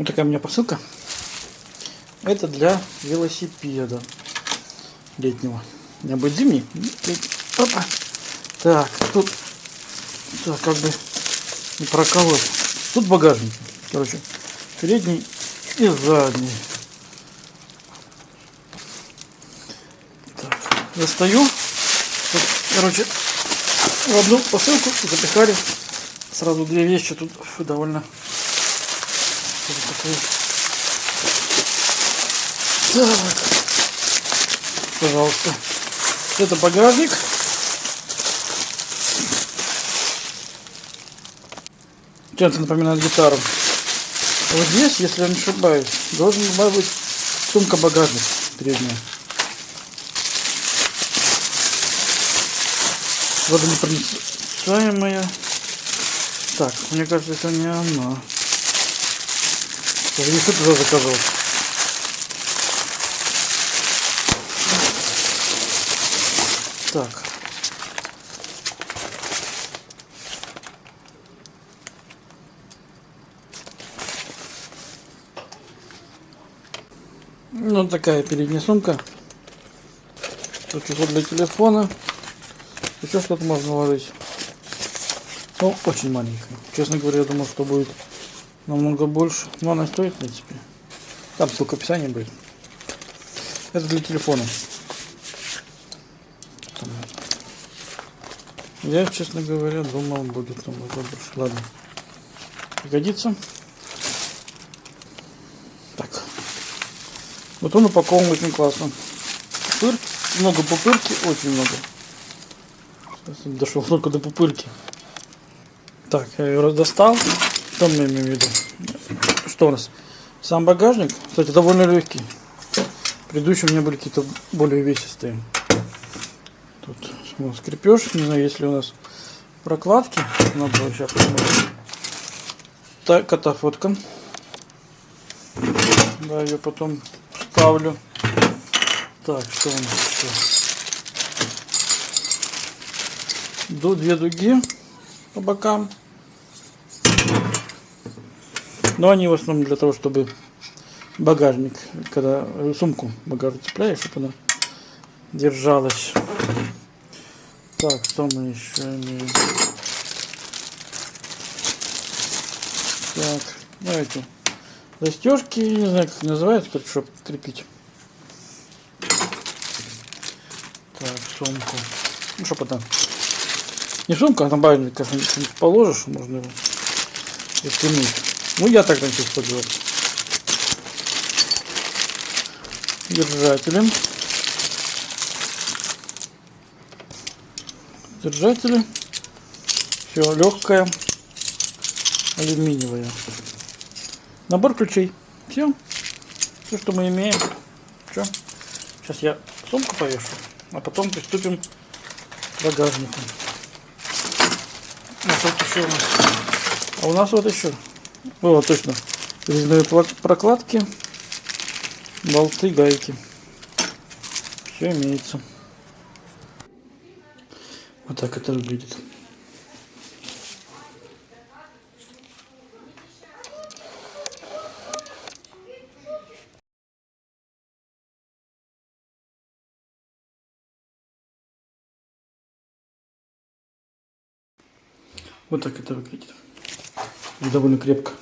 Вот такая у меня посылка. Это для велосипеда летнего. У меня будет зимний. Опа. Так, тут так, как бы не проколоть. Тут багажник. Короче, передний и задний. Так, достаю. Тут, короче, в одну посылку запихали сразу две вещи. Тут довольно такой. Так, пожалуйста. Это багажник. Чем-то напоминает гитару. Вот здесь, если я не ошибаюсь, должен быть сумка-багажник передняя. Водонепроницаемая. Так, мне кажется, это не она. Я не что туда заказывал. Так. Ну, такая передняя сумка. Тут что для телефона. Еще что-то можно ложить. Ну, очень маленькая. Честно говоря, я думал, что будет намного больше. Но она стоит, в принципе. Там ссылка описания будет. Это для телефона. Я, честно говоря, думал, будет намного больше. Ладно. Пригодится. Так. Вот он упакован очень классно. Пупыр, много пупырки, очень много. Сейчас дошел только до пупырки. Так, я ее достал. Что мы имеем в виду? Что у нас? Сам багажник, кстати, довольно легкий. Предыдущие у меня были какие-то более весистые. Тут ну, скрепеж, не знаю, есть ли у нас прокладки. Надо сейчас посмотреть. Так, это фотка. Да, ее потом ставлю. Так, что у нас еще? До две дуги по бокам. Но они в основном для того, чтобы багажник, когда сумку багажник цепляешь, чтобы она держалась. Так, что мы еще имеем? Так, давайте застежки, не знаю, как называется, чтобы крепить. Так, сумку. Ну, что потом. Не сумка, а там багажник, конечно, положишь, можно его растянуть. Ну, я так раньше использовал. Держателем. Держатели. Все, легкая. Алюминиевая. Набор ключей. Все. Все, что мы имеем. Все. Сейчас я сумку повешу, а потом приступим к багажнику. Вот еще у нас. а у нас вот еще. Вот точно. Резные прокладки, болты, гайки. Все имеется. Вот так это выглядит. Вот так это выглядит. Довольно крепко.